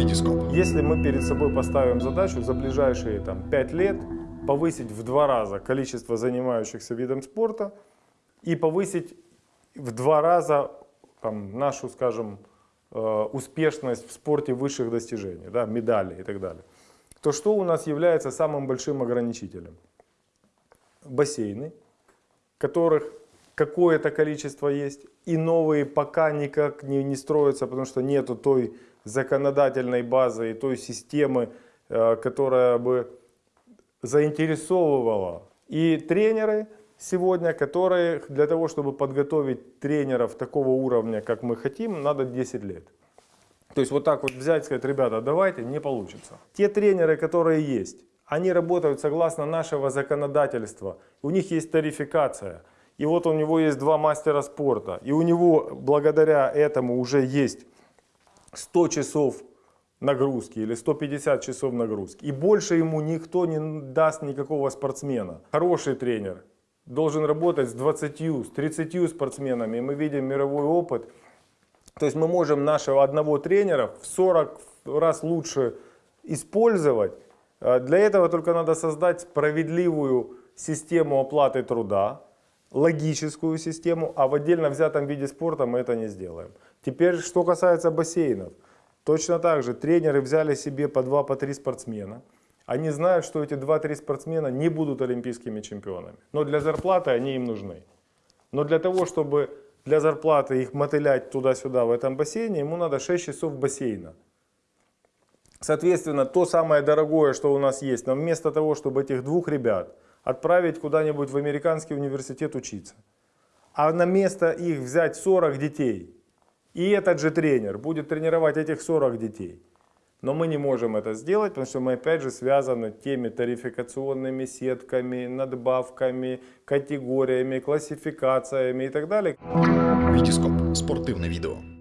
Витископ. Если мы перед собой поставим задачу за ближайшие там, 5 лет повысить в два раза количество занимающихся видом спорта и повысить в два раза там, нашу, скажем, э, успешность в спорте высших достижений, да, медали и так далее, то что у нас является самым большим ограничителем? Бассейны, которых какое-то количество есть, и новые пока никак не, не строятся, потому что нету той законодательной базы и той системы, э, которая бы заинтересовывала и тренеры сегодня, которые для того, чтобы подготовить тренеров такого уровня, как мы хотим, надо 10 лет. То есть вот так вот взять и сказать, ребята, давайте, не получится. Те тренеры, которые есть, они работают согласно нашего законодательства. У них есть тарификация. И вот у него есть два мастера спорта. И у него благодаря этому уже есть 100 часов нагрузки или 150 часов нагрузки. И больше ему никто не даст никакого спортсмена. Хороший тренер должен работать с 20, с 30 спортсменами. И мы видим мировой опыт. То есть мы можем нашего одного тренера в 40 раз лучше использовать. А Для этого только надо создать справедливую систему оплаты труда, логическую систему, а в отдельно взятом виде спорта мы это не сделаем. Теперь, что касается бассейнов. Точно так же тренеры взяли себе по 2-3 по спортсмена. Они знают, что эти 2-3 спортсмена не будут олимпийскими чемпионами. Но для зарплаты они им нужны. Но для того, чтобы для зарплаты их мотылять туда-сюда в этом бассейне, ему надо 6 часов бассейна. Соответственно, то самое дорогое, что у нас есть, но вместо того, чтобы этих двух ребят отправить куда-нибудь в американский университет учиться, а на место их взять 40 детей, и этот же тренер будет тренировать этих 40 детей. Но мы не можем это сделать, потому что мы опять же связаны теми тарификационными сетками, надбавками, категориями, классификациями и так далее. Витископ. Спортивне відео.